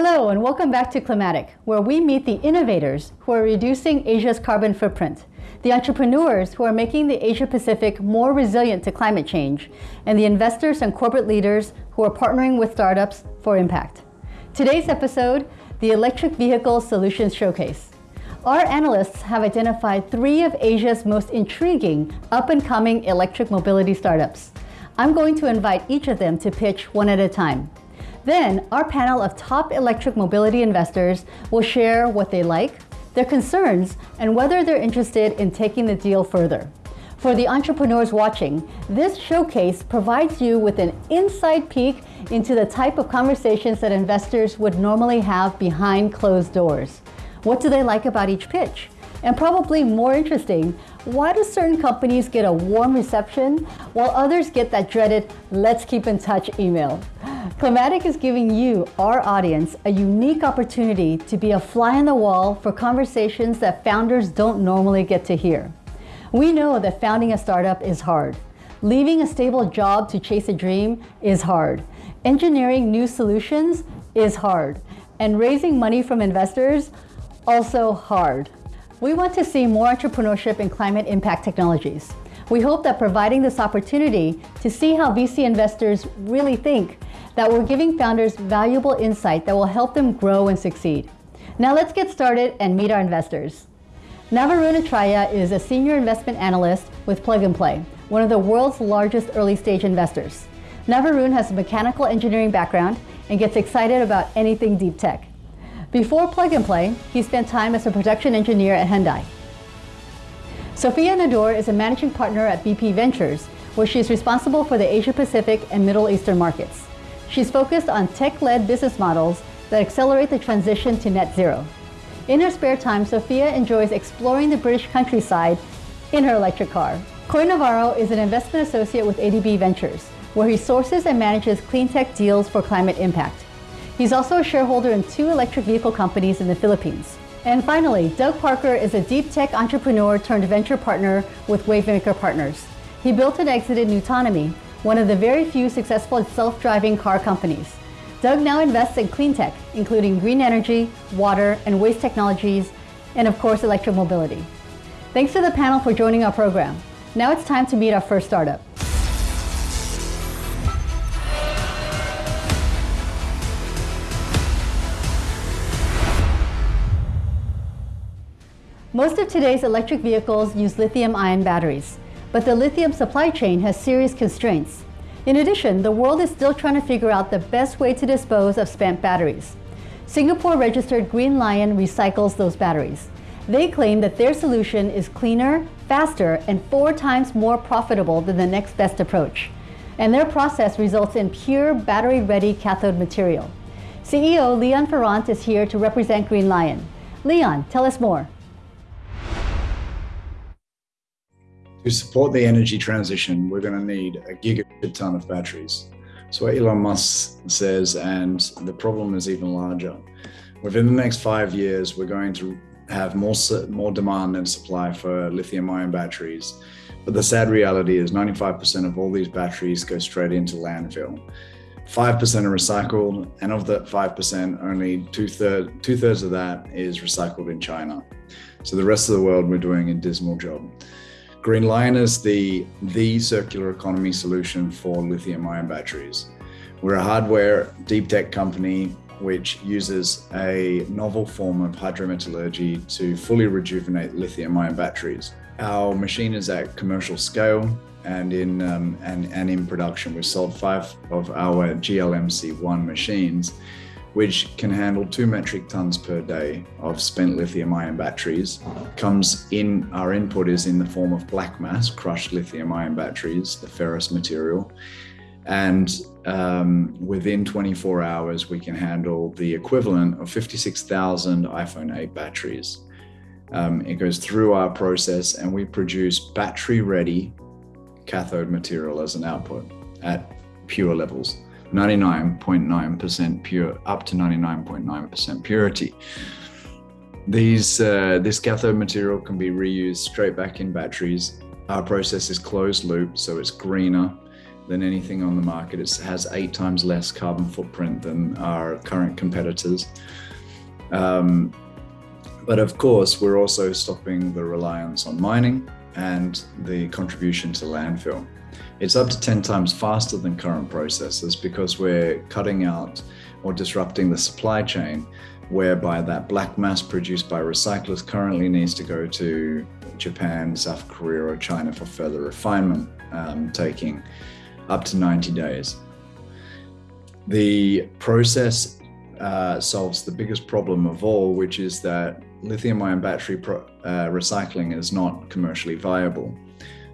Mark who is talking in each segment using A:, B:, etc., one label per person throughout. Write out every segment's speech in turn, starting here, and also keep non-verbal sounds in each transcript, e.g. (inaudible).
A: Hello and welcome back to Climatic, where we meet the innovators who are reducing Asia's carbon footprint, the entrepreneurs who are making the Asia Pacific more resilient to climate change, and the investors and corporate leaders who are partnering with startups for impact. Today's episode, the Electric Vehicle Solutions Showcase. Our analysts have identified three of Asia's most intriguing up-and-coming electric mobility startups. I'm going to invite each of them to pitch one at a time. Then, our panel of top electric mobility investors will share what they like, their concerns, and whether they're interested in taking the deal further. For the entrepreneurs watching, this showcase provides you with an inside peek into the type of conversations that investors would normally have behind closed doors. What do they like about each pitch? And probably more interesting, why do certain companies get a warm reception while others get that dreaded let's keep in touch email? Climatic is giving you, our audience, a unique opportunity to be a fly on the wall for conversations that founders don't normally get to hear. We know that founding a startup is hard. Leaving a stable job to chase a dream is hard. Engineering new solutions is hard. And raising money from investors, also hard. We want to see more entrepreneurship in climate impact technologies. We hope that providing this opportunity to see how VC investors really think that we're giving founders valuable insight that will help them grow and succeed. Now let's get started and meet our investors. Navarun Atraya is a senior investment analyst with Plug and Play, one of the world's largest early stage investors. Navarun has a mechanical engineering background and gets excited about anything deep tech. Before Plug and Play, he spent time as a production engineer at Hyundai. Sophia Nador is a managing partner at BP Ventures, where she is responsible for the Asia Pacific and Middle Eastern markets. She's focused on tech-led business models that accelerate the transition to net zero. In her spare time, Sophia enjoys exploring the British countryside in her electric car. Coy Navarro is an investment associate with ADB Ventures, where he sources and manages clean tech deals for climate impact. He's also a shareholder in two electric vehicle companies in the Philippines. And finally, Doug Parker is a deep tech entrepreneur turned venture partner with Wavemaker Partners. He built and exited nuTonomy, one of the very few successful self-driving car companies. Doug now invests in clean tech, including green energy, water, and waste technologies, and of course, electromobility. Thanks to the panel for joining our program. Now it's time to meet our first startup. Most of today's electric vehicles use lithium-ion batteries but the lithium supply chain has serious constraints. In addition, the world is still trying to figure out the best way to dispose of spent batteries. Singapore-registered Green Li-ion recycles those batteries. They claim that their solution is cleaner, faster, and four times more profitable than the next best approach. And their process results in pure battery-ready cathode material. CEO Leon Farrant is here to represent Green Li-ion. Leon, tell us more.
B: To support the energy transition, we're going to need a gigabit ton of batteries. So what Elon Musk says, and the problem is even larger. Within the next five years, we're going to have more, more demand than supply for lithium ion batteries. But the sad reality is 95% of all these batteries go straight into landfill. 5% are recycled, and of that 5%, only two-thirds two -thirds of that is recycled in China. So the rest of the world, we're doing a dismal job. Green Li-ion is the, the circular economy solution for lithium ion batteries. We're a hardware deep tech company which uses a novel form of hydrometallurgy to fully rejuvenate lithium ion batteries. Our machine is at commercial scale and in, um, and, and in production. We sold five of our GLMC1 machines which can handle two metric tons per day of spent lithium ion batteries. Comes in, our input is in the form of black mass, crushed lithium ion batteries, the ferrous material. And um, within 24 hours, we can handle the equivalent of 56,000 iPhone 8 batteries. Um, it goes through our process and we produce battery ready cathode material as an output at pure levels. 99.9% pure, up to 99.9% purity. These, uh, this cathode material can be reused straight back in batteries. Our process is closed loop, so it's greener than anything on the market. It has eight times less carbon footprint than our current competitors. Um, but of course, we're also stopping the reliance on mining and the contribution to landfill. It's up to 10 times faster than current processes because we're cutting out or disrupting the supply chain whereby that black mass produced by recyclers currently needs to go to Japan, South Korea, or China for further refinement, um, taking up to 90 days. The process uh, solves the biggest problem of all, which is that lithium ion battery uh, recycling is not commercially viable.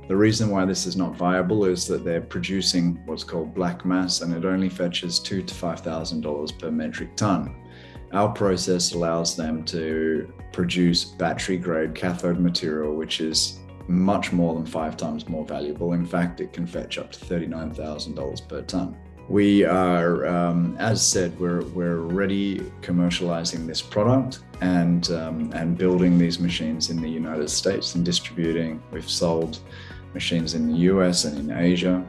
B: The reason why this is not viable is that they're producing what's called black mass and it only fetches two to five thousand dollars per metric ton. Our process allows them to produce battery grade cathode material, which is much more than five times more valuable. In fact, it can fetch up to $39,000 per ton. We are, um, as said, we're, we're already commercializing this product and, um, and building these machines in the United States and distributing. We've sold machines in the US and in Asia.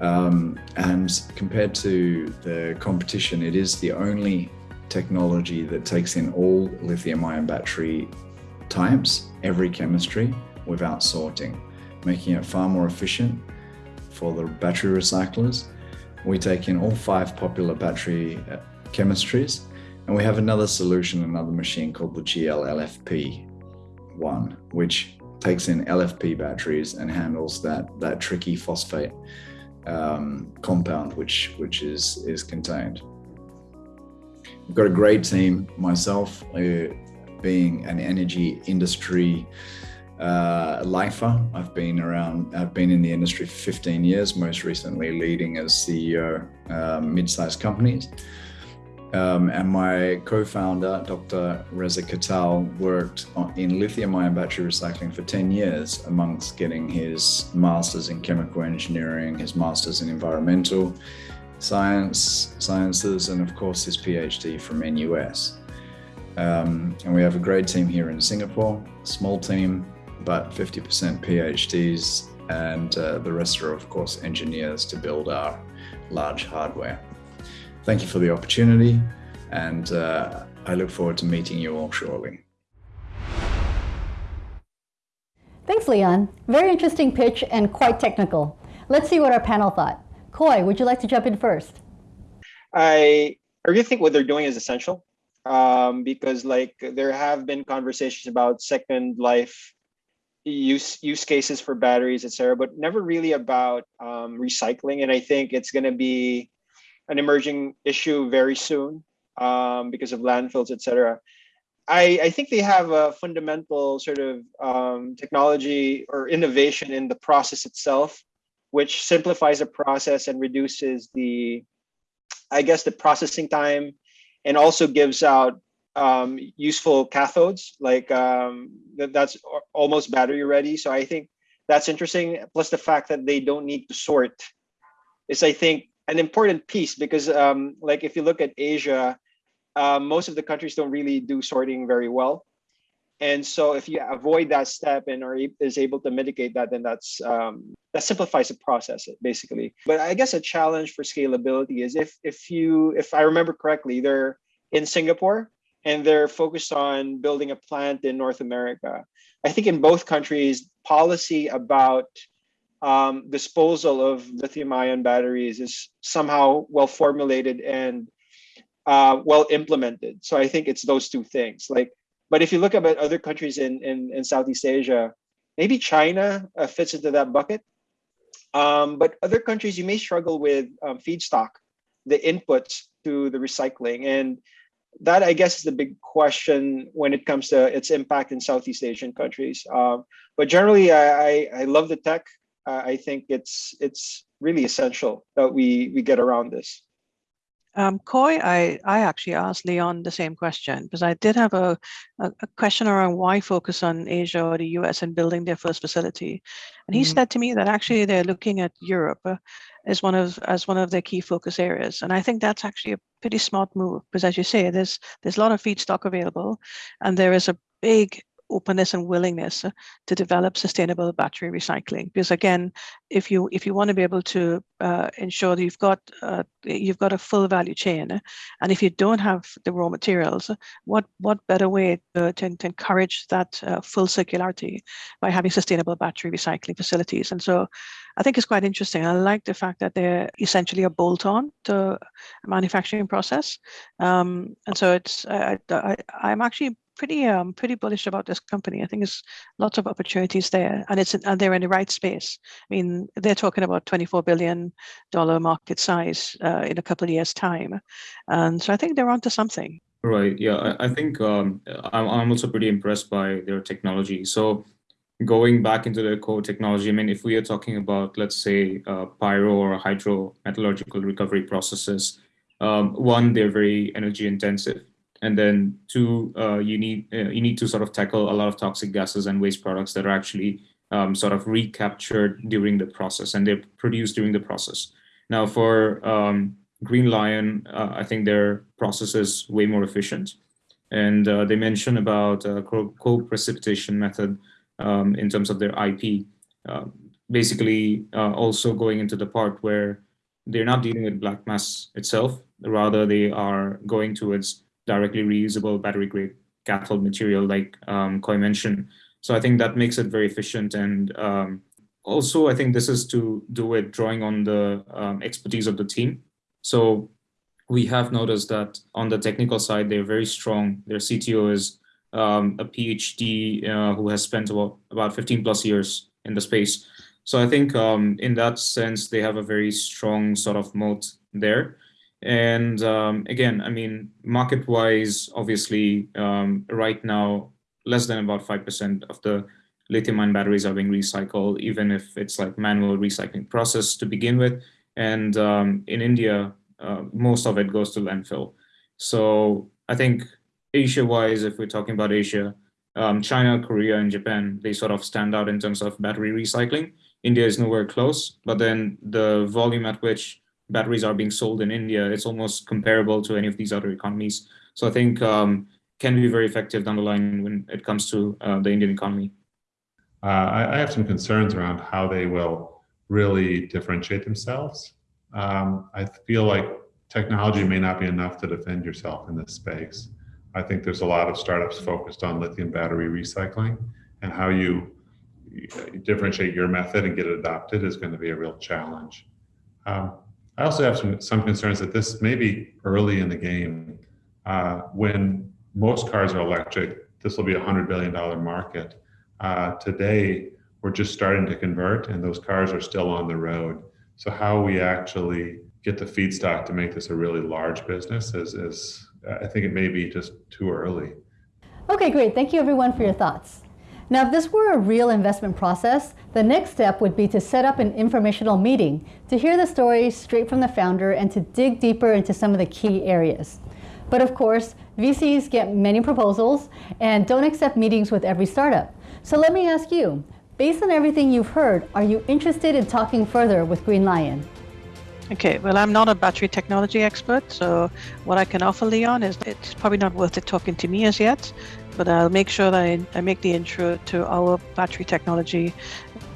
B: Um, and compared to the competition, it is the only technology that takes in all lithium ion battery types, every chemistry, without sorting, making it far more efficient for the battery recyclers. We take in all five popular battery uh, chemistries, and we have another solution, another machine called the GL LFP one, which takes in LFP batteries and handles that that tricky phosphate um, compound which which is is contained. We've got a great team. Myself, uh, being an energy industry uh, lifer, I've been around. I've been in the industry for 15 years. Most recently, leading as CEO um, mid-sized companies. Um, and my co-founder, Dr. Reza Katal, worked in lithium-ion battery recycling for 10 years, amongst getting his master's in chemical engineering, his master's in environmental, science, sciences, and of course his PhD from NUS. Um, and we have a great team here in Singapore, small team, but 50% PhDs, and uh, the rest are, of course, engineers to build our large hardware. Thank you for the opportunity, and uh, I look forward to meeting you all shortly.
A: Thanks, Leon. Very interesting pitch and quite technical. Let's see what our panel thought. Coy, would you like to jump in first?
C: I I really think what they're doing is essential um, because like there have been conversations about second life use use cases for batteries, etc., but never really about um, recycling. And I think it's going to be an emerging issue very soon um, because of landfills, etc. I, I think they have a fundamental sort of um, technology or innovation in the process itself which simplifies the process and reduces the, I guess, the processing time and also gives out um, useful cathodes, like um, that, that's almost battery ready. So I think that's interesting. Plus the fact that they don't need to sort is, I think, an important piece because um, like if you look at Asia, uh, most of the countries don't really do sorting very well. And so if you avoid that step and are is able to mitigate that then that's um, that simplifies the process basically. But i guess a challenge for scalability is if if you if i remember correctly they're in singapore and they're focused on building a plant in north america. I think in both countries policy about um, disposal of lithium ion batteries is somehow well formulated and uh, well implemented so i think it's those two things like but if you look at other countries in, in, in Southeast Asia, maybe China uh, fits into that bucket. Um, but other countries, you may struggle with um, feedstock, the inputs to the recycling. And that, I guess, is the big question when it comes to its impact in Southeast Asian countries. Um, but generally, I, I, I, love the tech. I think it's it's really essential that we we get around this.
D: Um, Coy, I, I actually asked Leon the same question because I did have a, a, a, question around why focus on Asia or the US and building their first facility. And he mm-hmm. said to me that actually they're looking at Europe uh, as one of as one of their key focus areas. And I think that's actually a pretty smart move because as you say, there's there's a lot of feedstock available and there is a big openness and willingness to develop sustainable battery recycling. Because again, if you if you want to be able to uh, ensure that you've got uh, you've got a full value chain, and if you don't have the raw materials, what what better way to, to, to encourage that uh, full circularity by having sustainable battery recycling facilities? And so, I think it's quite interesting. I like the fact that they're essentially a bolt-on to a manufacturing process, um, and so it's I, I, I'm actually pretty um pretty bullish about this company. I think there's lots of opportunities there, and it's and they're in the right space. I mean, they're talking about 24 billion dollar market size uh, in a couple of years' time, and so I think they're onto something.
E: Right. Yeah, I, I think um, I'm also pretty impressed by their technology. So going back into their core technology, I mean, if we are talking about, let's say, uh, pyro or hydrometallurgical recovery processes, um, one, they're very energy intensive and then two, uh, you need uh, you need to sort of tackle a lot of toxic gases and waste products that are actually um, sort of recaptured during the process and they're produced during the process. Now for um, Green Li-ion, uh, I think their process is way more efficient. And uh, they mention about a co-precipitation method um, in terms of their IP. Uh, basically, uh, also going into the part where they're not dealing with black mass itself, rather they are going towards directly reusable battery grade cathode material like um, Coy mentioned. So I think that makes it very efficient. And um, also, I think this is to do with drawing on the um, expertise of the team. So we have noticed that on the technical side, they're very strong. Their CTO is um, a PhD uh, who has spent about, about 15 plus years in the space. So I think um, in that sense, they have a very strong sort of moat there. And um, again, I mean, market-wise, obviously, um, right now, less than about 5% of the lithium-ion batteries are being recycled, even if it's like manual recycling process to begin with. And um, in India, uh, most of it goes to landfill. So I think Asia-wise, if we're talking about Asia, um, China, Korea, and Japan, they sort of stand out in terms of battery recycling. India is nowhere close, but then the volume at which batteries are being sold in India, it's almost comparable to any of these other economies. So I think um, can be very effective down the line when it comes to uh, the Indian economy.
F: Uh, I, I, have some concerns around how they will really differentiate themselves. Um, I feel like technology may not be enough to defend yourself in this space. I think there's a lot of startups focused on lithium battery recycling and how you differentiate your method and get it adopted is going to be a real challenge. Um, I also have some, some concerns that this may be early in the game. Uh, when most cars are electric, this will be a $100 billion market. Uh, today, we're just starting to convert and those cars are still on the road. So how we actually get the feedstock to make this a really large business is, is I think it may be just too early.
A: Okay, great. Thank you everyone for your thoughts. Now, if this were a real investment process, the next step would be to set up an informational meeting to hear the story straight from the founder and to dig deeper into some of the key areas. But of course, VCs get many proposals and don't accept meetings with every startup. So let me ask you, based on everything you've heard, are you interested in talking further with Green Li-ion?
D: Okay, well, I'm not a battery technology expert, so what I can offer Leon is it's probably not worth it talking to me as yet, but I'll make sure that I, I make the intro to our battery technology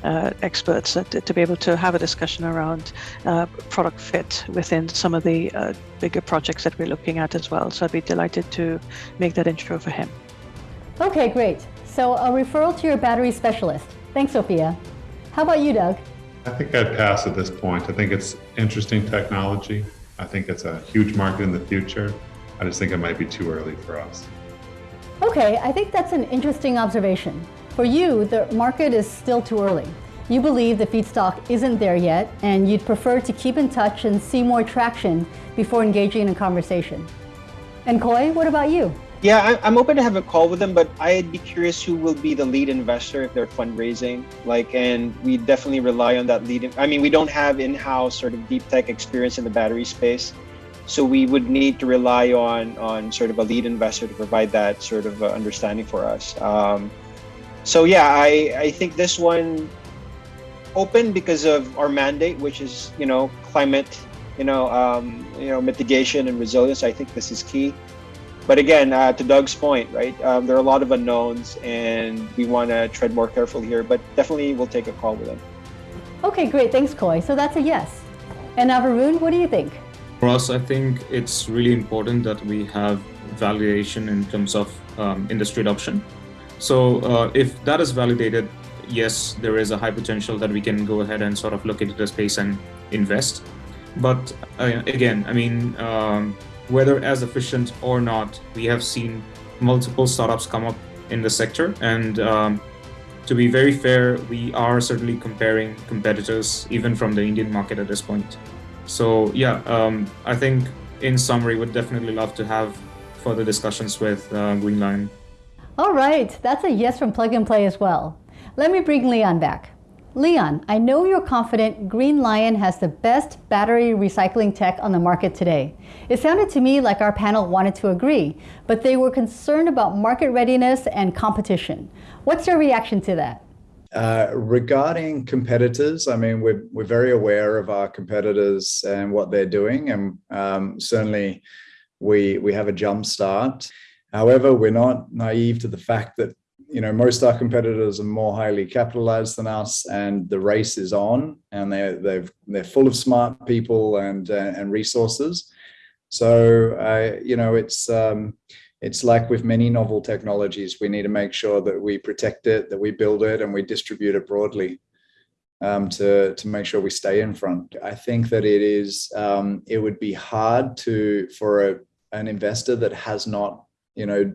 D: uh, experts uh, to, to, be able to have a discussion around uh, product fit within some of the uh, bigger projects that we're looking at as well. So I'd be delighted to make that intro for him.
A: Okay, great. So a referral to your battery specialist. Thanks, Sophia. How about you, Doug?
F: I think I'd pass at this point. I think it's interesting technology. I think it's a huge market in the future. I just think it might be too early for us.
A: Okay, I think that's an interesting observation. For you, the market is still too early. You believe the feedstock isn't there yet, and you'd prefer to keep in touch and see more traction before engaging in a conversation. And Coy, what about you?
C: Yeah, I'm open to have a call with them, but I'd be curious who will be the lead investor if they're fundraising. Like, and we definitely rely on that lead. I mean, we don't have in-house sort of deep tech experience in the battery space. So we would need to rely on on sort of a lead investor to provide that sort of uh, understanding for us. Um, so yeah, I I think this one open because of our mandate, which is you know climate, you know um, you know mitigation and resilience. I think this is key. but again, uh, to Doug's point, right? Um, there are a lot of unknowns, and we want to tread more carefully here. But definitely, we'll take a call with them.
A: Okay, great. Thanks, Coy. So that's a yes. And Varun, what do you think?
E: For us, I think it's really important that we have validation in terms of um, industry adoption. So uh, if that is validated, yes, there is a high potential that we can go ahead and sort of look into the space and invest. But uh, again, I mean, um, whether as efficient or not, we have seen multiple startups come up in the sector. And um, to be very fair, we are certainly comparing competitors, even from the Indian market at this point. So yeah, um, I think in summary, would definitely love to have further discussions with uh, Green Li-ion.
A: All right, that's a yes from Plug and Play as well. Let me bring Leon back. Leon, I know you're confident Green Li-ion has the best battery recycling tech on the market today. It sounded to me like our panel wanted to agree, but they were concerned about market readiness and competition. What's your reaction to that?
B: Uh, regarding competitors, I mean, we're, we're very aware of our competitors and what they're doing, and um, certainly we, we have a jump start. However, we're not naive to the fact that you know most our competitors are more highly capitalized than us and the race is on and they're they've they're full of smart people and uh, and resources so uh, you know it's um, it's like with many novel technologies we need to make sure that we protect it that we build it and we distribute it broadly um, to to make sure we stay in front. I think that it is um, it would be hard to for a, an investor that has not you know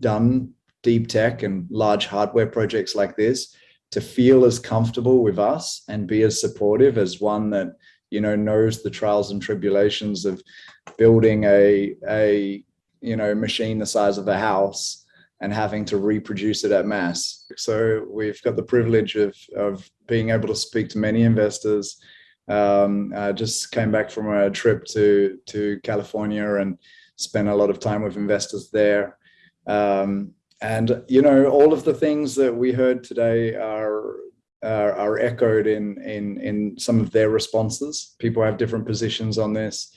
B: done deep tech and large hardware projects like this to feel as comfortable with us and be as supportive as one that you know knows the trials and tribulations of building a a you know machine the size of a house and having to reproduce it at mass. So we've got the privilege of of being able to speak to many investors. Um, I just came back from a trip to to California and spent a lot of time with investors there. Um, and you know all of the things that we heard today are are, are echoed in in in some of their responses. People have different positions on this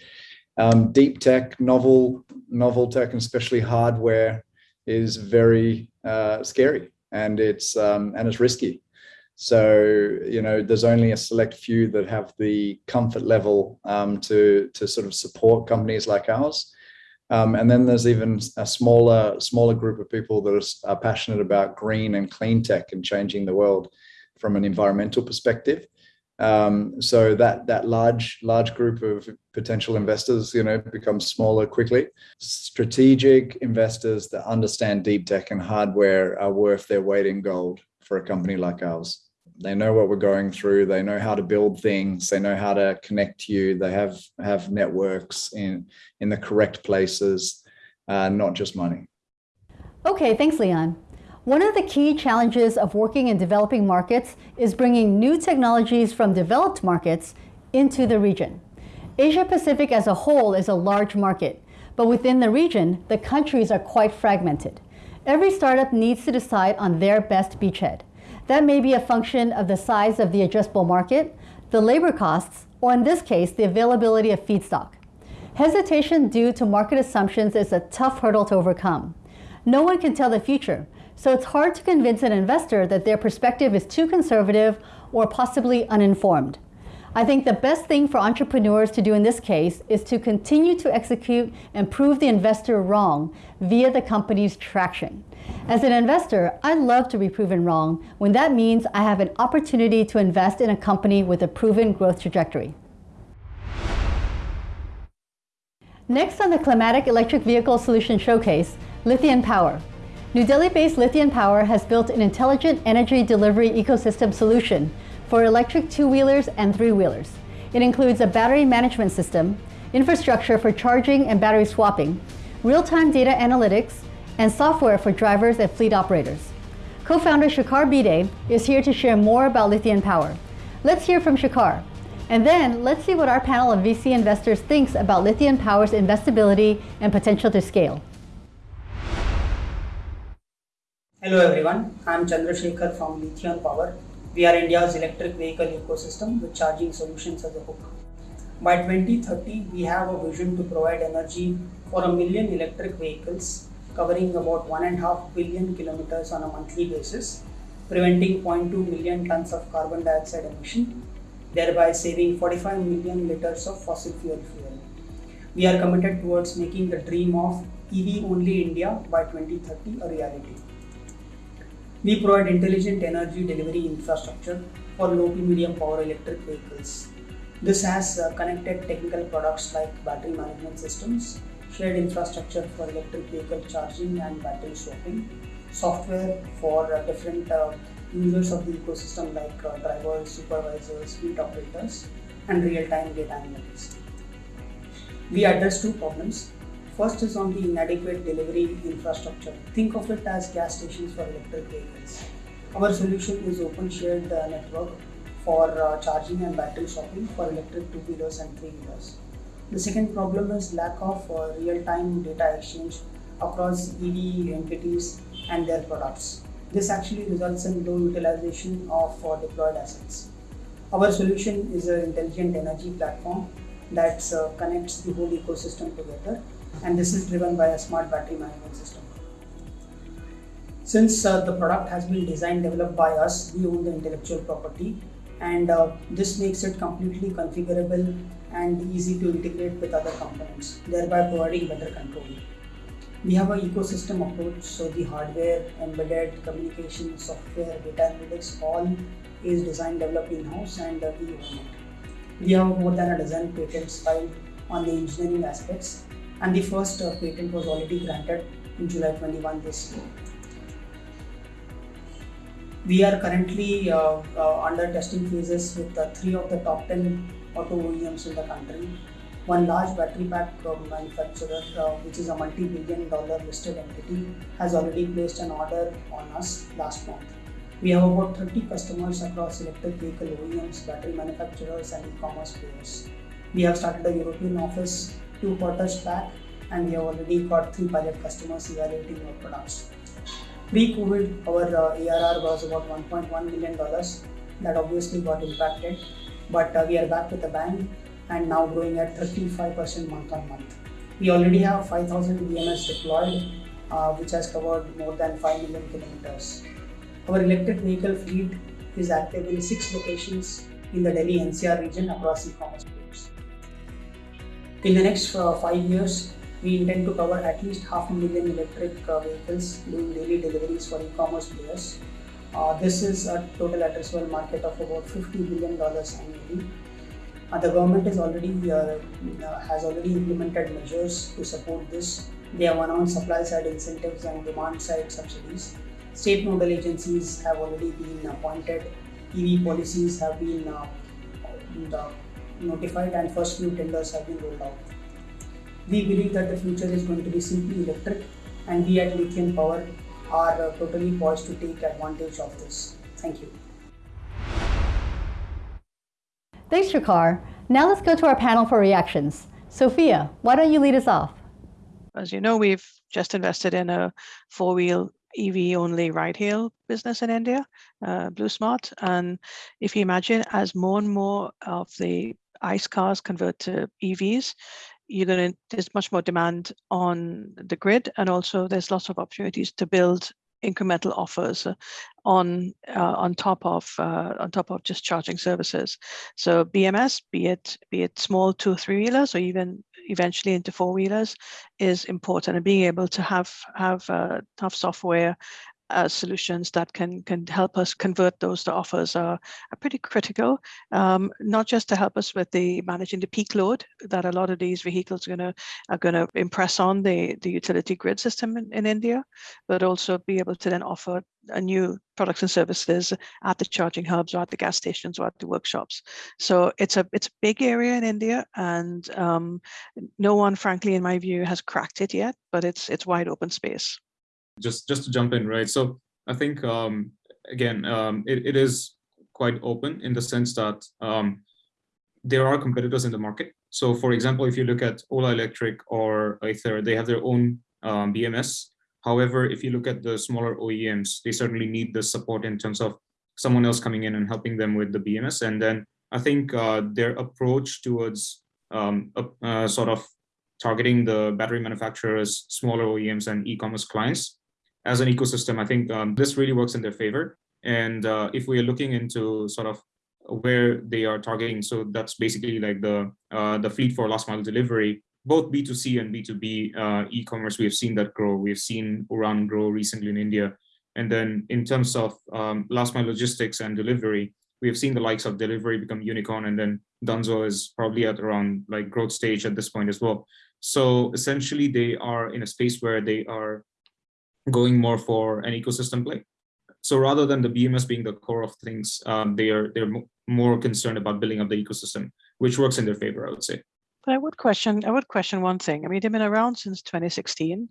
B: um, deep tech novel novel tech and especially hardware is very uh, scary and it's um, and it's risky so you know there's only a select few that have the comfort level um, to to sort of support companies like ours um, and then there's even a smaller, smaller group of people that are, are, passionate about green and clean tech and changing the world from an environmental perspective. Um, so that that large large group of potential investors, you know, becomes smaller quickly. Strategic investors that understand deep tech and hardware are worth their weight in gold for a company like ours. They know what we're going through. They know how to build things. They know how to connect you. They have have networks in in the correct places uh, not just money.
A: Okay thanks leon one of the key challenges of working in developing markets is bringing new technologies from developed markets into the region asia pacific as a whole is a large market but within the region the countries are quite fragmented every startup needs to decide on their best beachhead that may be a function of the size of the addressable market, the labor costs, or in this case, the availability of feedstock. Hesitation due to market assumptions is a tough hurdle to overcome. No one can tell the future, so it's hard to convince an investor that their perspective is too conservative or possibly uninformed. I think the best thing for entrepreneurs to do in this case is to continue to execute and prove the investor wrong via the company's traction. As an investor, I love to be proven wrong when that means I have an opportunity to invest in a company with a proven growth trajectory. Next on the Climatic Electric Vehicle Solution Showcase, Lithion Power. New Delhi-based Lithion Power has built an intelligent energy delivery ecosystem solution for electric two-wheelers and three-wheelers. It includes a battery management system, infrastructure for charging and battery swapping, real-time data analytics, and software for drivers and fleet operators. Co-founder Shekhar Bhide is here to share more about Lithion Power. Let's hear from Shekhar. And then let's see what our panel of VC investors thinks about Lithion Power's investability and potential to scale.
G: Hello everyone, I'm Chandrasekhar from Lithion Power. We are India's electric vehicle ecosystem with charging solutions as a hook. By 2030, we have a vision to provide energy for a million electric vehicles covering about one and a half billion kilometers on a monthly basis, preventing 0.2 million tons of carbon dioxide emission, thereby saving 45 million liters of fossil fuel fuel. We are committed towards making the dream of EV only India by 2030 a reality. We provide intelligent energy delivery infrastructure for low to medium power electric vehicles. This has uh, connected technical products like battery management systems, shared infrastructure for electric vehicle charging and battery swapping, software for uh, different uh, users of the ecosystem like uh, drivers, supervisors, fleet operators, and real-time data analytics. We address two problems. First is on the inadequate delivery infrastructure. Think of it as gas stations for electric vehicles. Our solution is open shared uh, network for uh, charging and battery swapping for electric two-wheelers and three-wheelers. The second problem is lack of uh, real-time data exchange across EV entities and their products. This actually results in low utilization of uh, deployed assets. Our solution is an intelligent energy platform that uh, connects the whole ecosystem together and this is driven by a smart battery management system. Since uh, the product has been designed developed by us, we own the intellectual property and uh, this makes it completely configurable and easy to integrate with other components, thereby providing better control. We have an ecosystem approach, so the hardware, embedded communication, software, data analytics, all is designed developed in-house and uh, we own it. We have more than a dozen patents filed on the engineering aspects and the first uh, patent was already granted in July 21 this year. We are currently uh, uh, under testing phases with uh, three of the top 10 auto OEMs in the country. One large battery pack uh, manufacturer, uh, which is a multi-billion dollar listed entity, has already placed an order on us last month. We have about 30 customers across electric vehicle OEMs, battery manufacturers, and e-commerce players. We have started a European office two quarters back, and we have already got three pilot customers evaluating our products. Pre-COVID, our uh, ARR was about 1.1 million dollars. That obviously got impacted, but uh, we are back with a bang and now growing at 35% month on month. We already have 5,000 BMS deployed, uh, which has covered more than 5 million kilometers. Our electric vehicle fleet is active in six locations in the Delhi NCR region across e-commerce. In the next uh, five years, we intend to cover at least half a million electric uh, vehicles doing daily deliveries for e-commerce players. Uh, this is a total addressable market of about $50 billion annually. Uh, the government is already uh, uh, has already implemented measures to support this. They have announced supply side incentives and demand side subsidies. State nodal agencies have already been appointed. EV policies have been uh, notified and first few tenders have been rolled out. We believe that the future is going to be simply electric and we at Lithion Power are uh, totally poised to take advantage of this. Thank you.
A: Thanks, Shekhar. Now let's go to our panel for reactions. Sophia, why don't you lead us off?
D: As you know, we've just invested in a four-wheel EV only ride hail business in India, uh, BluSmart. And if you imagine as more and more of the ICE cars convert to EVs, you're going to there's much more demand on the grid and also there's lots of opportunities to build incremental offers uh, on uh, on top of uh, on top of just charging services. So bms be it be it small two or three wheelers or even eventually into four wheelers is important and being able to have have uh, have software uh, solutions that can can help us convert those to offers are, are pretty critical, um, not just to help us with the managing the peak load that a lot of these vehicles are going to are going to impress on the the utility grid system in, in India, but also be able to then offer a new products and services at the charging hubs or at the gas stations or at the workshops. So it's a it's a big area in India, and um, no one, frankly, in my view, has cracked it yet. But it's it's wide open space
E: just just to jump in, right? So I think um, again, um, it, it is quite open in the sense that um, there are competitors in the market. So for example, if you look at Ola Electric or Ather, they have their own um, BMS. However, if you look at the smaller OEMs, they certainly need the support in terms of someone else coming in and helping them with the BMS. And then I think uh, their approach towards um, a, uh, sort of targeting the battery manufacturers, smaller OEMs, and e-commerce clients as an ecosystem. I think um, this really works in their favor. And uh, if we are looking into sort of where they are targeting, so that's basically like the uh, the fleet for last mile delivery, both B2C and B2B uh, e-commerce, we have seen that grow. We've seen Uran grow recently in India. And then in terms of um, last mile logistics and Delhivery, we have seen the likes of delivery become unicorn and then Dunzo is probably at around like growth stage at this point as well. So essentially they are in a space where they are going more for an ecosystem play. So rather than the BMS being the core of things, um, they are they're more concerned about building up the ecosystem, which works in their favor, I would say.
D: But I would question I would question one thing. I mean, they've been around since 2016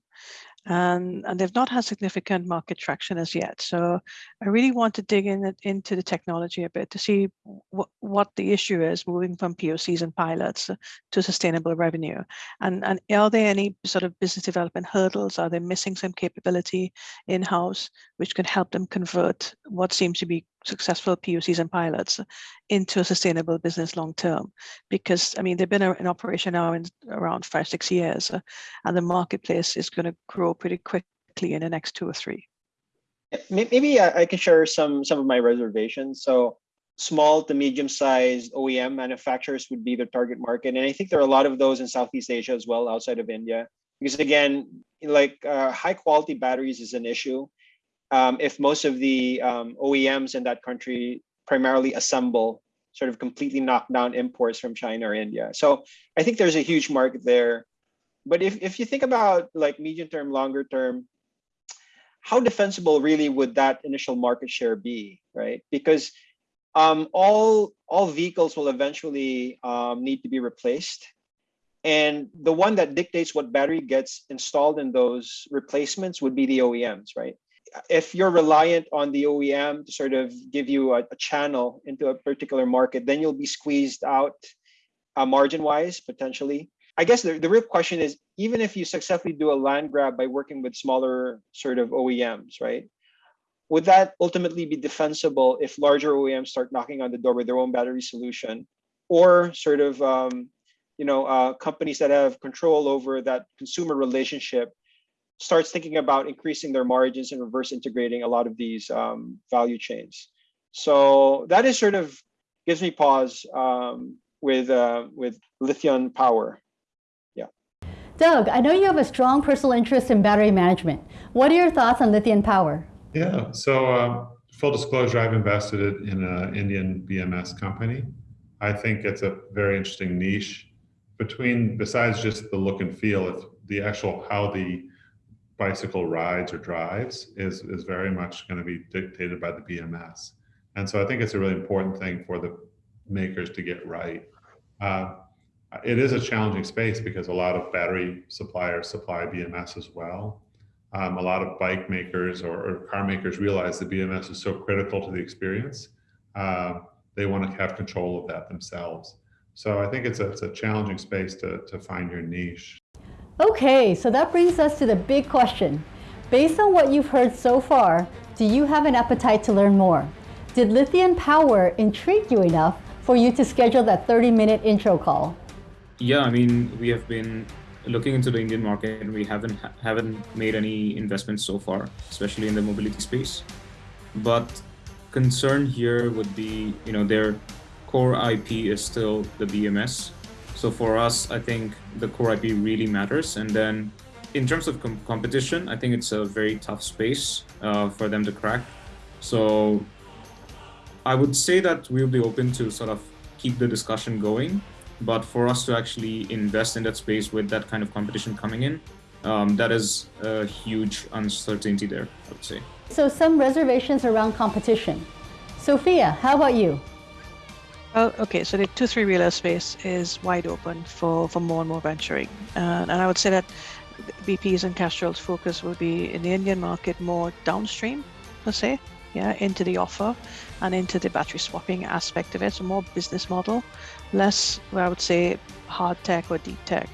D: and, and they've not had significant market traction as yet. So I really want to dig in into the technology a bit to see what, what the issue is moving from POCs and pilots to sustainable revenue. And, and are there any sort of business development hurdles? Are they missing some capability in-house which could help them convert what seems to be successful POCs and pilots into a sustainable business long term? Because I mean, they've been in operation now in around five, six years, and the marketplace is going to grow pretty quickly in the next two or three.
C: Maybe I can share some some of my reservations. So small to medium sized OEM manufacturers would be the target market. And I think there are a lot of those in Southeast Asia as well, outside of India. Because again, like uh, high quality batteries is an issue. Um, if most of the um, OEMs in that country primarily assemble sort of completely knock down imports from China or India. So I think there's a huge market there but if, if you think about like medium term, longer term, how defensible really would that initial market share be, right? Because um, all all vehicles will eventually um, need to be replaced, and the one that dictates what battery gets installed in those replacements would be the OEMs, right? If you're reliant on the OEM to sort of give you a, a channel into a particular market, then you'll be squeezed out uh, margin-wise potentially. I guess the, the real question is, even if you successfully do a land grab by working with smaller sort of OEMs, right? Would that ultimately be defensible if larger OEMs start knocking on the door with their own battery solution, or sort of um, you know uh, companies that have control over that consumer relationship starts thinking about increasing their margins and reverse integrating a lot of these um, value chains. So that is sort of gives me pause um, with uh, with Lithion Power.
A: Doug, I know you have a strong personal interest in battery management. What are your thoughts on Lithion Power?
F: Yeah, so uh, full disclosure, I've invested in an Indian BMS company. I think it's a very interesting niche between, besides just the look and feel, if the actual how the bicycle rides or drives is, is very much going to be dictated by the BMS. And so I think it's a really important thing for the makers to get right. Uh, it is a challenging space because a lot of battery suppliers supply BMS as well. Um, a lot of bike makers or, or, car makers realize that BMS is so critical to the experience. Uh, they want to have control of that themselves. So I think it's a, it's a challenging space to, to find your niche.
A: Okay, so that brings us to the big question. Based on what you've heard so far, do you have an appetite to learn more? Did Lithion Power intrigue you enough for you to schedule that 30 minute intro call?
E: Yeah, I mean, we have been looking into the Indian market and we haven't haven't made any investments so far, especially in the mobility space. But concern here would be, you know, their core IP is still the BMS. So for us, I think the core IP really matters. And then in terms of com competition, I think it's a very tough space uh, for them to crack. So I would say that we'll be open to sort of keep the discussion going but for us to actually invest in that space with that kind of competition coming in, um, that is a huge uncertainty there, I would say.
A: So some reservations around competition. Sophia, how about you?
D: Well, okay, so the two, three wheeler space is wide open for, for more and more venturing. Uh, and I would say that BP's and Castrol's focus will be in the Indian market more downstream, per se, yeah, into the offer and into the battery swapping aspect of it. So more business model, less, I would say, hard tech or deep tech.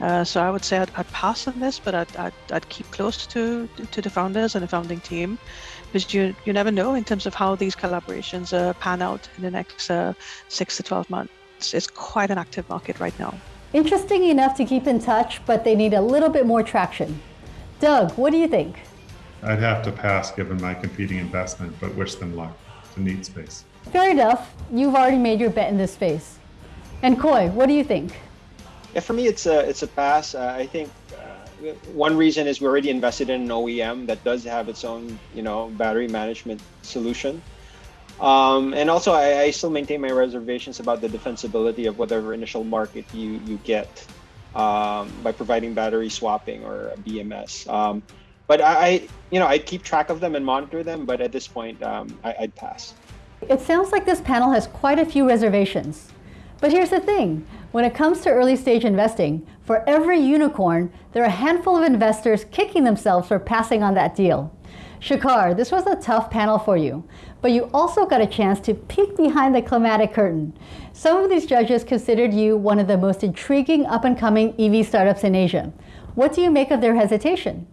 D: Uh, so I would say I'd, I'd, pass on this, but I'd, I'd, I'd, keep close to to the founders and the founding team, because you you never know in terms of how these collaborations uh, pan out in the next uh, six to twelve months. It's quite an active market right now.
A: Interesting enough to keep in touch, but they need a little bit more traction. Doug, what do you think?
F: I'd have to pass given my competing investment, but wish them luck. It's a neat space.
A: Fair enough. You've already made your bet in this space. And Coy, what do you think?
C: Yeah, for me, it's a it's a pass. Uh, I think uh, one reason is we already invested in an OEM that does have its own, you know, battery management solution. Um, and also, I, I, still maintain my reservations about the defensibility of whatever initial market you you get um, by providing battery swapping or BMS. Um, but I, you know, I keep track of them and monitor them. But at this point, um, I, I'd pass.
A: It sounds like this panel has quite a few reservations. But here's the thing, when it comes to early stage investing, for every unicorn, there are a handful of investors kicking themselves for passing on that deal. Shekhar, this was a tough panel for you, but you also got a chance to peek behind the climatic curtain. Some of these judges considered you one of the most intriguing up-and-coming EV startups in Asia. What do you make of their hesitation?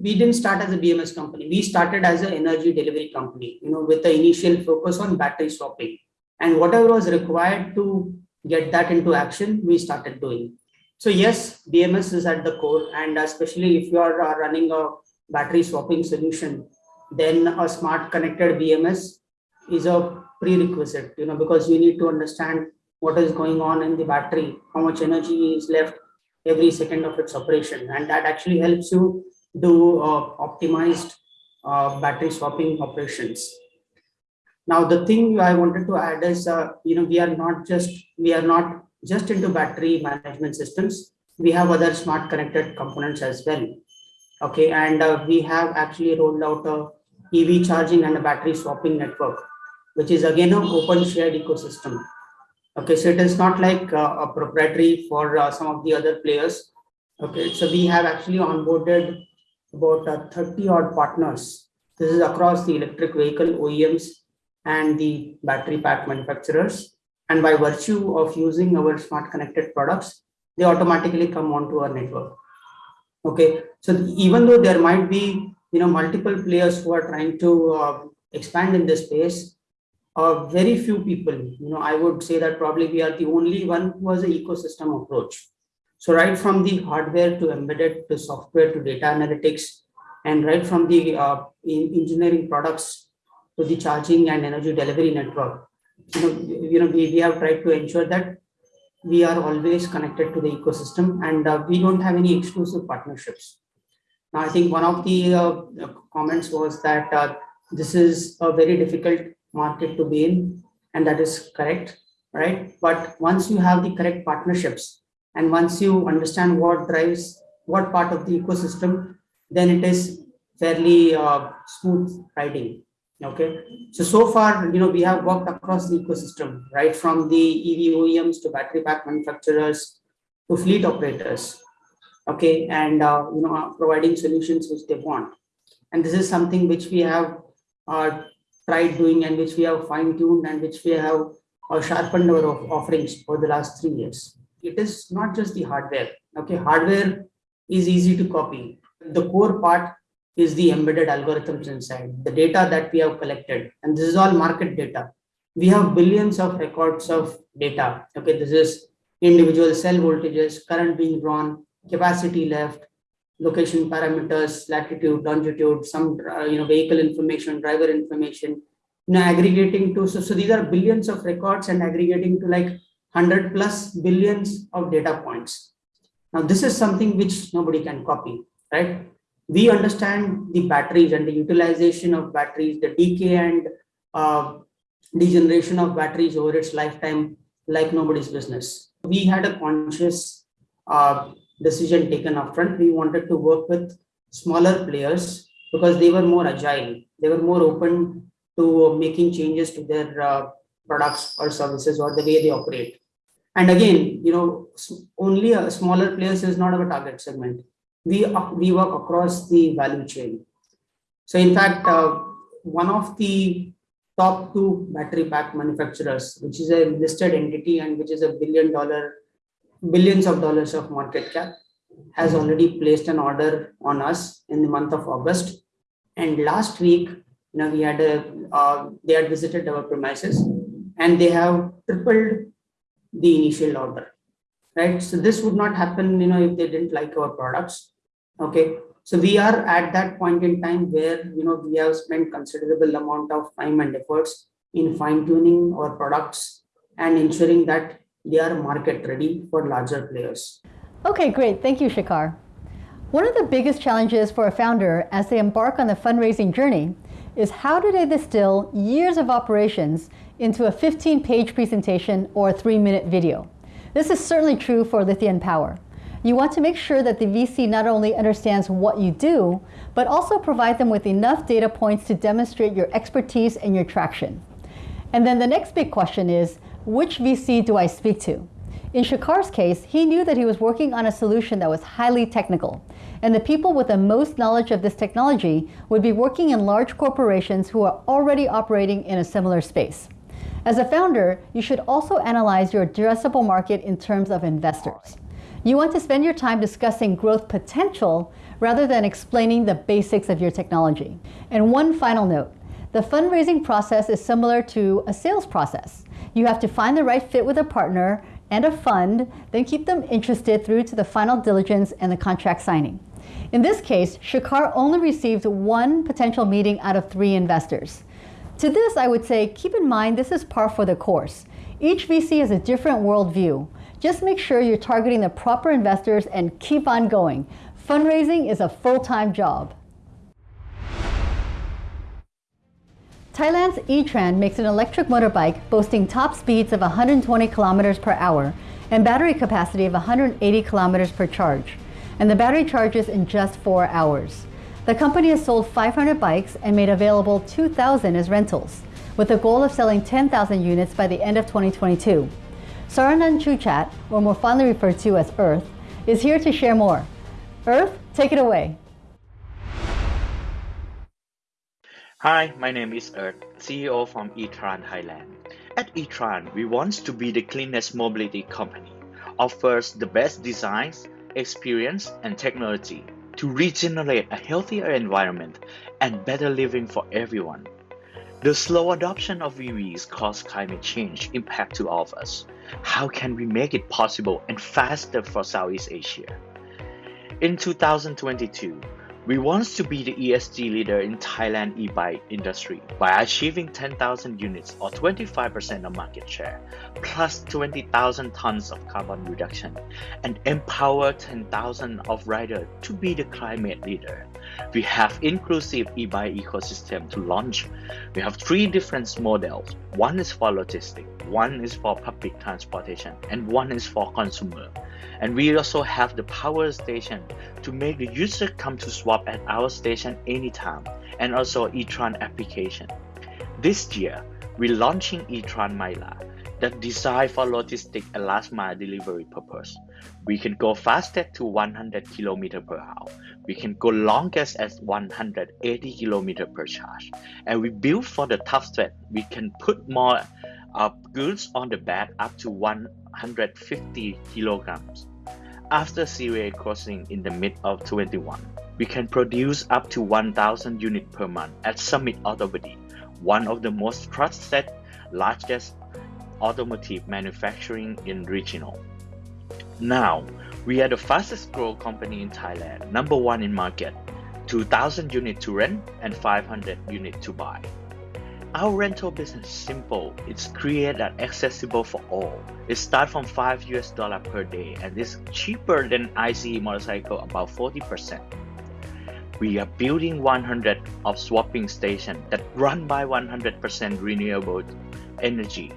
G: We didn't start as a BMS company. We started as an energy delivery company, you know, with the initial focus on battery swapping. And whatever was required to get that into action, we started doing. So yes, BMS is at the core, and especially if you are uh, running a battery swapping solution, then a smart connected BMS is a prerequisite, you know, because you need to understand what is going on in the battery, how much energy is left every second of its operation, and that actually helps you do uh, optimized uh, battery swapping operations. Now, the thing I wanted to add is, uh, you know, we are not just we are not just into battery management systems. We have other smart connected components as well. Okay, and uh, we have actually rolled out a EV charging and a battery swapping network, which is again an open shared ecosystem. Okay, so it is not like uh, a proprietary for uh, some of the other players. Okay, so we have actually onboarded about uh, 30 odd partners. This is across the electric vehicle OEMs and the battery pack manufacturers. And by virtue of using our smart connected products, they automatically come onto our network. Okay, so even though there might be you know multiple players who are trying to uh, expand in this space, uh, very few people, you know, I would say that probably we are the only one who has an ecosystem approach. So right from the hardware to embedded to software to data analytics, and right from the uh, engineering products to the charging and energy delivery network. You know, you know we, we have tried to ensure that we are always connected to the ecosystem and uh, we don't have any exclusive partnerships. Now, I think one of the uh, comments was that uh, this is a very difficult market to be in, and that is correct, right? But once you have the correct partnerships and once you understand what drives what part of the ecosystem, then it is fairly uh, smooth riding okay. So so far you know we have worked across the ecosystem right from the ev oems to battery pack manufacturers to fleet operators okay and uh, you know providing solutions which they want. And this is something which we have uh, tried doing and which we have fine-tuned and which we have uh, sharpened our offerings for the last three years. It is not just the hardware okay? Hardware is easy to copy. The core part is the embedded algorithms inside, the data that we have collected. And this is all market data. We have billions of records of data. Okay, this is individual cell voltages, current being drawn, capacity left, location parameters, latitude, longitude, some uh, you know vehicle information, driver information, you know, aggregating to so, so these are billions of records and aggregating to like 100 plus billions of data points. Now this is something which nobody can copy, right? We understand the batteries and the utilization of batteries, the decay and uh, degeneration of batteries over its lifetime like nobody's business. We had a conscious uh, decision taken upfront. We wanted to work with smaller players because they were more agile. They were more open to making changes to their uh, products or services or the way they operate. And again, you know, only a smaller players is not our target segment we, we work across the value chain. So in fact, uh, one of the top two battery pack manufacturers, which is a listed entity and which is a billion dollar, billions of dollars of market cap, has already placed an order on us in the month of August. And last week, you know, we had a, uh, they had visited our premises and they have tripled the initial order right? So this would not happen, you know, if they didn't like our products. Okay. So we are at that point in time where, you know, we have spent considerable amount of time and efforts in fine tuning our products and ensuring that they are market ready for larger players.
A: Okay, great. Thank you, Shekhar. One of the biggest challenges for a founder as they embark on the fundraising journey is how do they distill years of operations into a 15 page presentation or a three minute video? This is certainly true for Lithion Power. You want to make sure that the VC not only understands what you do, but also provide them with enough data points to demonstrate your expertise and your traction. And then the next big question is, which VC do I speak to? In Shekhar's case, he knew that he was working on a solution that was highly technical, and the people with the most knowledge of this technology would be working in large corporations who are already operating in a similar space. As a founder, you should also analyze your addressable market in terms of investors. You want to spend your time discussing growth potential rather than explaining the basics of your technology. And one final note, the fundraising process is similar to a sales process. You have to find the right fit with a partner and a fund, then keep them interested through to the final diligence and the contract signing. In this case, Shekhar only received one potential meeting out of three investors. To this, I would say, keep in mind this is par for the course. Each VC has a different worldview. Just make sure you're targeting the proper investors and keep on going. Fundraising is a full-time job. Thailand's E-Tran makes an electric motorbike boasting top speeds of 120 kilometers per hour and battery capacity of 180 kilometers per charge and the battery charges in just four hours. The company has sold 500 bikes and made available 2,000 as rentals, with a goal of selling 10,000 units by the end of 2022. Saranan Chuchat, or more fondly referred to as Earth, is here to share more. Earth, take it away.
H: Hi, my name is Earth, CEO from eTran Thailand. At eTran, we want to be the cleanest mobility company, offers the best designs, experience, and technology to regenerate a healthier environment and better living for everyone. The slow adoption of EVs cause climate change impact to all of us. How can we make it possible and faster for Southeast Asia? In 2022, we want to be the ESG leader in Thailand e-bike industry by achieving 10,000 units or 25% of market share, plus 20,000 tons of carbon reduction, and empower 10,000 of riders to be the climate leader. We have inclusive e-bike ecosystem to launch. We have three different models. One is for logistics, one is for public transportation, and one is for consumer. And we also have the power station to make the user come to swap at our station anytime, and also eTran application. This year, we're launching eTran Myra that designed for logistic and last mile delivery purpose. We can go fastest to 100 km per hour. We can go longest as 180 km per charge. And we build for the tough thread. We can put more uh, goods on the back up to 150 kilograms. After serial crossing in the mid of 21, we can produce up to 1,000 units per month at Summit Autobody, one of the most trusted, largest automotive manufacturing in regional. Now, we are the fastest growing company in Thailand, number one in market, 2,000 units to rent and 500 units to buy. Our rental business is simple. It's created and accessible for all. It starts from 5 US dollar per day and is cheaper than ICE motorcycle about 40%. We are building 100 of swapping stations that run by 100% renewable energy.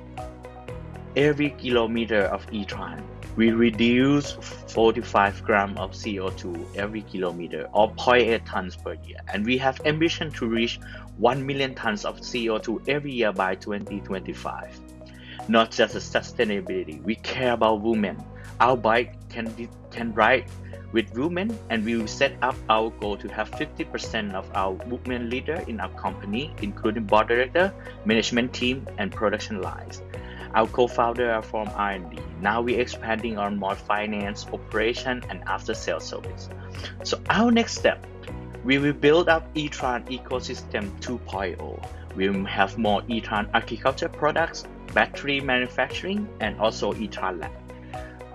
H: Every kilometer of e-tran, we reduce 45 grams of CO2 every kilometer or 0.8 tons per year. And we have ambition to reach 1 million tons of CO2 every year by 2025. Not just sustainability, we care about women. Our bike can, can ride with women and we will set up our goal to have 50% of our women leader in our company, including board director, management team, and production lines. Our co-founder are from R&D. Now we're expanding on more finance, operation, and after-sales service. So our next step we will build up eTran ecosystem 2.0. We will have more eTran agriculture products, battery manufacturing, and also eTran lab.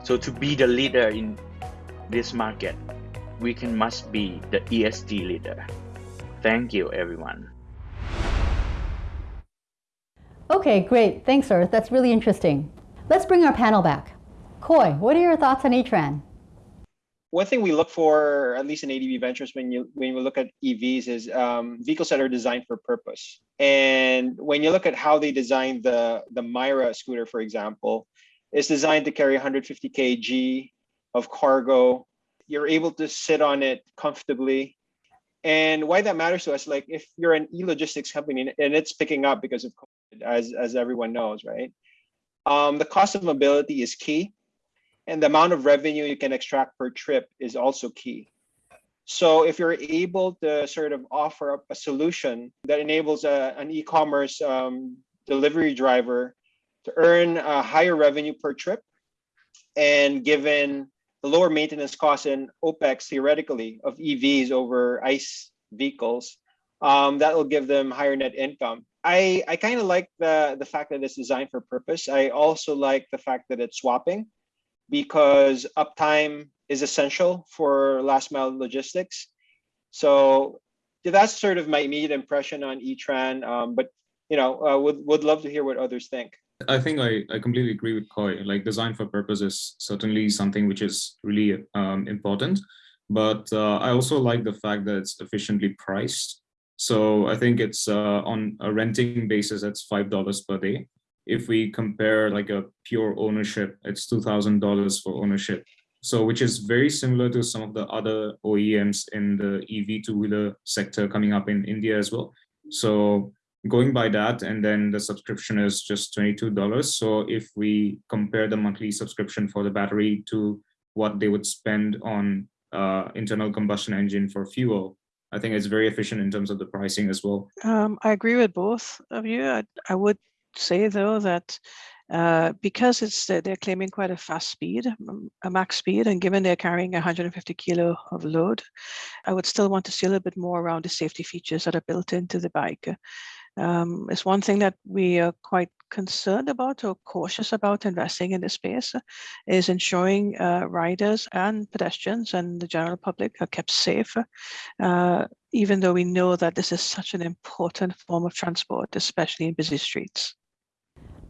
H: So to be the leader in this market, we can must be the ESG leader. Thank you, everyone.
A: Okay, great. Thanks, Earth. That's really interesting. Let's bring our panel back. Coy, what are your thoughts on E-Tran?
C: One thing we look for, at least in ADB Ventures, when you when we look at EVs, is um, vehicles that are designed for purpose. And when you look at how they designed the the Myra scooter, for example, it's designed to carry 150 kg of cargo. You're able to sit on it comfortably. And why that matters to us, like if you're an e-logistics company and it's picking up because of COVID, as, as everyone knows, right? Um, the cost of mobility is key. And the amount of revenue you can extract per trip is also key. So if you're able to sort of offer up a solution that enables a, an e-commerce um, delivery driver to earn a higher revenue per trip, and given the lower maintenance costs and OPEX theoretically of EVs over ICE vehicles, um, that will give them higher net income. I, I kind of like the, the fact that it's designed for purpose. I also like the fact that it's swapping because uptime is essential for last mile logistics. So that's sort of my immediate impression on E-Tran. Um, but you know, uh, would would love to hear what others think.
E: I think I, I completely agree with Coy. Like design for purpose is certainly something which is really um, important. But uh, I also like the fact that it's efficiently priced. So I think it's uh, on a renting basis, it's $5 per day if we compare like a pure ownership, it's $2,000 for ownership. So which is very similar to some of the other OEMs in the EV two-wheeler sector coming up in India as well. So going by that, and then the subscription is just $22. So if we compare the monthly subscription for the battery to what they would spend on uh, internal combustion engine for fuel, I think it's very efficient in terms of the pricing as well.
D: Um, I agree with both of you. I, I would say though that uh, because it's uh, they're claiming quite a fast speed, a max speed, and given they're carrying 150 kilo of load, I would still want to see a little bit more around the safety features that are built into the bike. Um, it's one thing that we are quite concerned about or cautious about investing in this space is ensuring uh, riders and pedestrians and the general public are kept safe, uh, even though we know that this is such an important form of transport, especially in busy streets.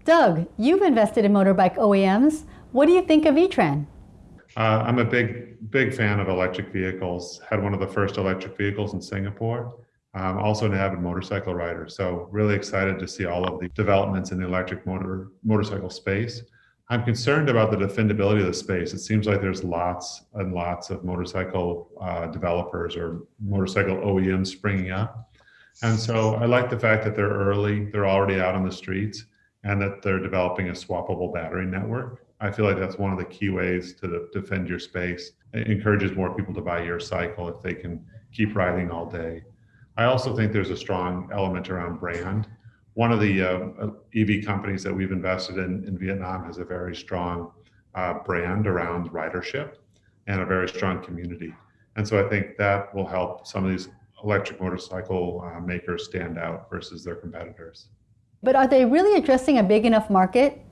A: Doug, you've invested in motorbike OEMs. What do you think of E-Tran?
F: Uh, I'm a big, big fan of electric vehicles. Had one of the first electric vehicles in Singapore. I'm also an avid motorcycle rider. So really excited to see all of the developments in the electric motor motorcycle space. I'm concerned about the defendability of the space. It seems like there's lots and lots of motorcycle uh, developers or motorcycle OEMs springing up. And so I like the fact that they're early, they're already out on the streets and that they're developing a swappable battery network. I feel like that's one of the key ways to defend your space. It encourages more people to buy your cycle if they can keep riding all day. I also think there's a strong element around brand. One of the uh, EV companies that we've invested in in Vietnam has a very strong uh, brand around ridership and a very strong community. And so I think that will help some of these electric motorcycle uh, makers stand out versus their competitors.
A: But are they really addressing a big enough market?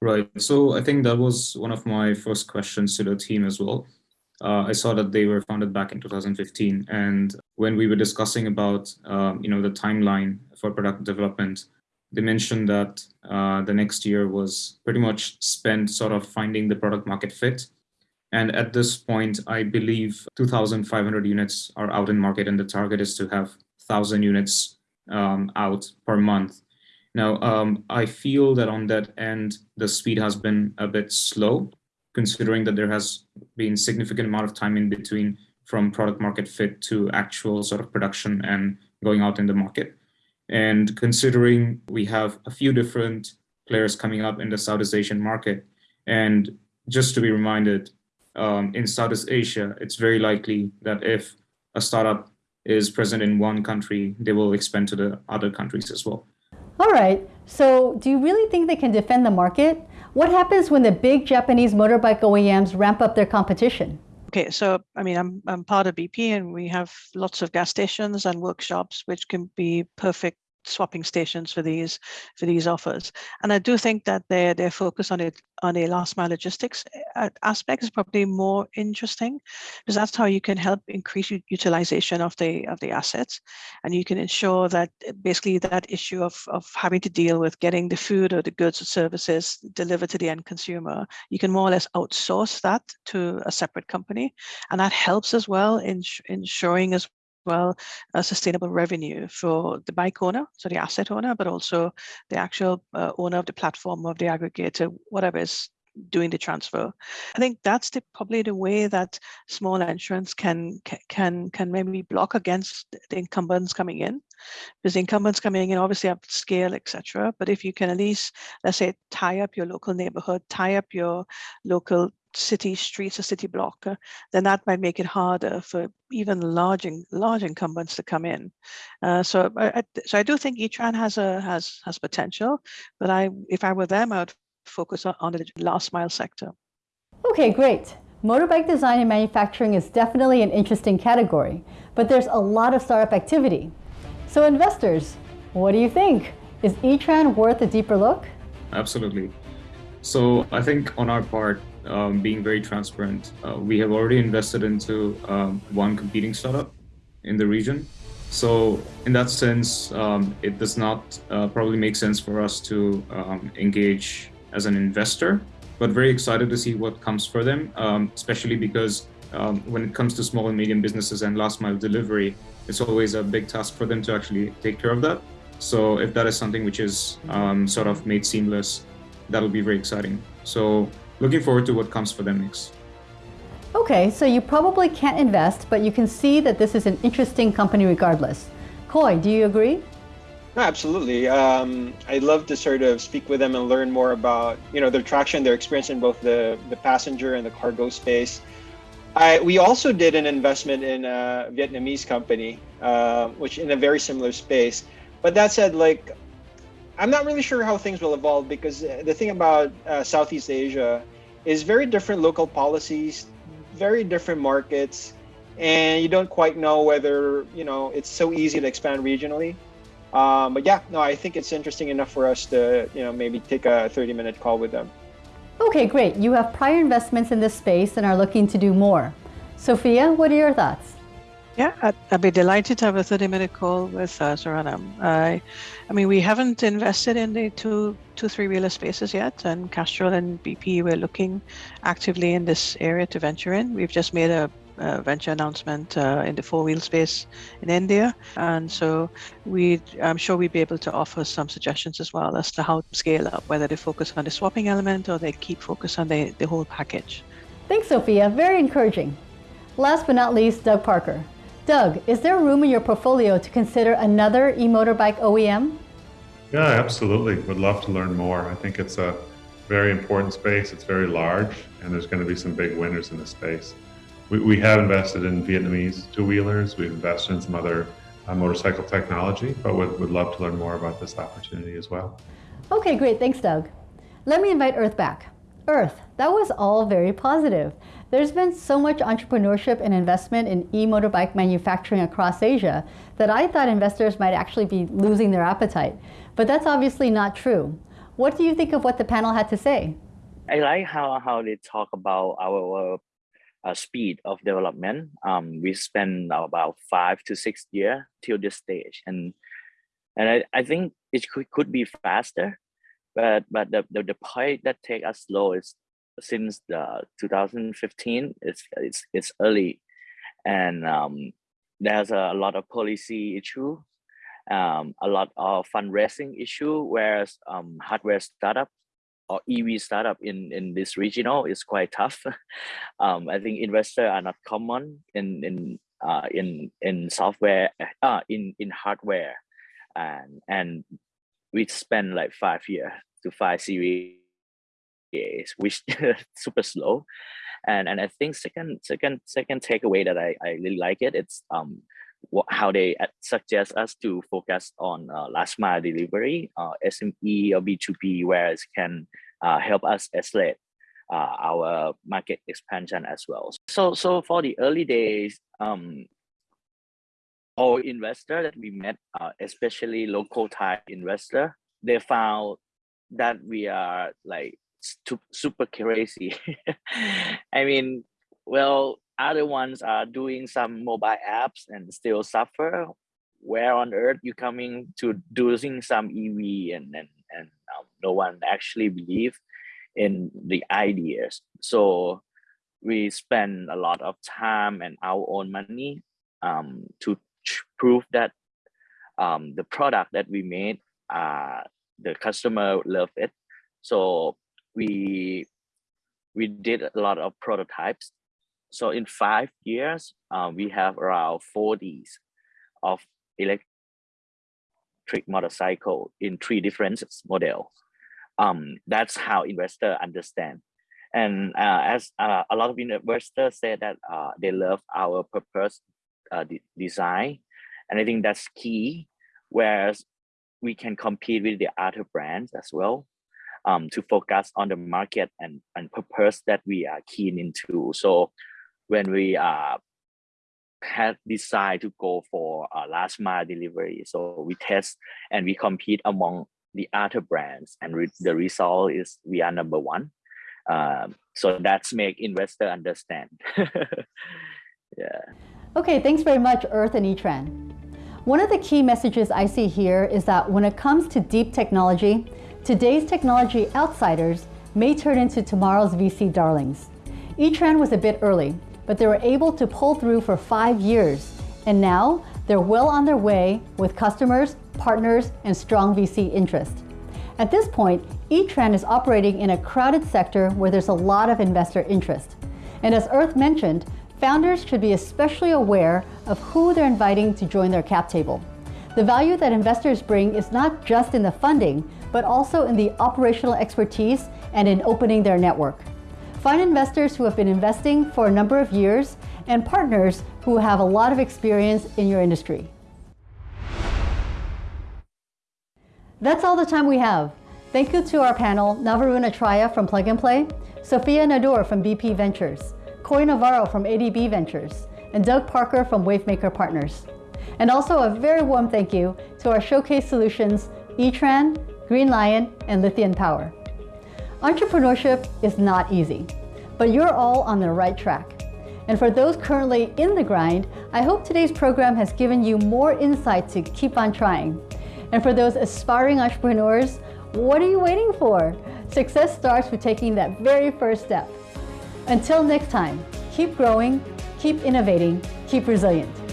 E: Right. So I think that was one of my first questions to the team as well. Uh, I saw that they were founded back in 2015, and when we were discussing about um, you know the timeline for product development, they mentioned that uh, the next year was pretty much spent sort of finding the product market fit. And at this point, I believe 2,500 units are out in market, and the target is to have 1,000 units um, out per month now, um, I feel that on that end, the speed has been a bit slow, considering that there has been significant amount of time in between from product market fit to actual sort of production and going out in the market. And considering we have a few different players coming up in the Southeast Asian market, and just to be reminded, um, in Southeast Asia, it's very likely that if a startup is present in one country, they will expand to the other countries as well.
A: All right, so do you really think they can defend the market? What happens when the big Japanese motorbike OEMs ramp up their competition?
D: Okay, so I mean, I'm, I'm part of BP and we have lots of gas stations and workshops, which can be perfect swapping stations for these for these offers. And I do think that their their focus on it on a last mile logistics uh, aspect is probably more interesting because that's how you can help increase utilization of the of the assets, and you can ensure that uh, basically that issue of of having to deal with getting the food or the goods or services delivered to the end consumer, you can more or less outsource that to a separate company, and that helps as well in ensuring as well a sustainable revenue for the bike owner, so the asset owner, but also the actual uh, owner of the platform of the aggregator, whatever is doing the transfer. I think that's the, probably the way that small entrants can can can maybe block against the incumbents coming in, because the incumbents coming in obviously have scale, etc. But if you can at least, let's say, tie up your local neighborhood, tie up your local city streets or city block, uh, then that might make it harder for even large large incumbents to come in. Uh, so, I, so I do think Etran has a has has potential, but I if I were them, I would focus on, on the last mile sector.
A: Okay, great. Motorbike design and manufacturing is definitely an interesting category, but there's a lot of startup activity. So investors, what do you think? Is Etran worth a deeper look?
E: Absolutely. So I think on our part, um, being very transparent. Uh, we have already invested into um, one competing startup in the region. So in that sense, um, it does not uh, probably make sense for us to um, engage as an investor, but very excited to see what comes for them, um, especially because um, when it comes to small and medium businesses and last mile delivery, it's always a big task for them to actually take care of that. So if that is something which is sort of made seamless, that'll be very exciting. So looking forward to what comes for them next.
A: Okay, so you probably can't invest, but you can see that this is an interesting company regardless. Coy, do you agree?
C: absolutely. Um, I'd love to sort of speak with them and learn more about you know their traction, their experience in both the the passenger and the cargo space. I, we also did an investment in a Vietnamese company, uh, which in a very similar space. But that said, like I'm not really sure how things will evolve because the thing about uh, Southeast Asia is very different local policies, very different markets, and you don't quite know whether you know it's so easy to expand regionally. Um, but yeah, no, I think it's interesting enough for us to you know maybe take a 30 minute call with them.
A: Okay, great. You have prior investments in this space and are looking to do more. Sophia, what are your thoughts?
D: Yeah, I'd, I'd, be delighted to have a 30 minute call with uh, Saranan. I, I mean, we haven't invested in the two, two three wheeler spaces yet, and Castrol and BP, we're looking actively in this area to venture in. We've just made a, a venture announcement uh, in the four wheel space in India, and so we, I'm sure we'd be able to offer some suggestions as well as to how to scale up, whether they focus on the swapping element or they keep focus on the, the whole package.
A: Thanks, Sophia. Very encouraging. Last but not least, Doug Parker. Doug, is there room in your portfolio to consider another e-motorbike OEM?
F: Yeah, absolutely. Would love to learn more. I think it's a very important space. It's very large, and there's going to be some big winners in this space. We, we have invested in Vietnamese two-wheelers. We've invested in some other uh, motorcycle technology, but would, would love to learn more about this opportunity as well.
A: Okay, great. Thanks, Doug. Let me invite Earth back. Earth, that was all very positive. There's been so much entrepreneurship and investment in e-motorbike manufacturing across Asia that I thought investors might actually be losing their appetite. But that's obviously not true. What do you think of what the panel had to say?
H: I like how, how they talk about our uh, speed of development. Um, we spend about five to six years till this stage. And and I, I think it could, could be faster, but but the, the, the point that take us slow is since the 2015 it's it's it's early. And um, there's a lot of policy issue um, a lot of fundraising issue whereas um, hardware startup or EV startup in in this regional is quite tough. (laughs) Um, I think investors are not common in in uh, in in software uh, in in hardware. And and we spend like five years to five series which (laughs) super slow. And and i think second second second takeaway that i i really like it it's um what, how they suggest us to focus on uh, last mile delivery uh, sme or b2b where it can uh, help us accelerate uh, our market expansion as well. So so for the early days um all investor that we met, uh, especially local Thai investor, they found that we are like super crazy. (laughs) I mean, well, other ones are doing some mobile apps and still suffer. Where on earth you coming to doing some EV and and and um, no one actually believe in the ideas. So we spend a lot of time and our own money um, to prove that um, the product that we made, uh, the customer love it. So we we did a lot of prototypes. So in five years, uh, we have around 40s of electric motorcycle in three different models. Um, that's how investor understand. And uh, as uh, a lot of investors say that uh, they love our purpose uh, design. And I think that's key, whereas we can compete with the other brands as well um, to focus on the market and, and purpose that we are keen into. So when we uh, had decided to go for last mile delivery, so we test and we compete among the other brands and re the result is we are number one. Um, so that's make investor understand. (laughs) yeah.
A: Okay, thanks very much, Earth and Etran. One of the key messages I see here is that when it comes to deep technology, today's technology outsiders may turn into tomorrow's VC darlings. Etran was a bit early, but they were able to pull through for five years, and now they're well on their way with customers, partners, and strong VC interest. At this point, Etran is operating in a crowded sector where there's a lot of investor interest. And as Earth mentioned, founders should be especially aware of who they're inviting to join their cap table. The value that investors bring is not just in the funding, but also in the operational expertise and in opening their network. Find investors who have been investing for a number of years and partners who have a lot of experience in your industry. That's all the time we have. Thank you to our panel, Navarun Atraya from Plug and Play, Sophia Nadur from BP Ventures, Coy Navarro from ADB Ventures, and Doug Parker from Wavemaker Partners. And also a very warm thank you to our showcase solutions, Etran, Green Li-ion, and Lithion Power. Entrepreneurship is not easy, but you're all on the right track. And for those currently in the grind, I hope today's program has given you more insight to keep on trying. And for those aspiring entrepreneurs, what are you waiting for? Success starts with taking that very first step. Until next time, keep growing, keep innovating, keep resilient.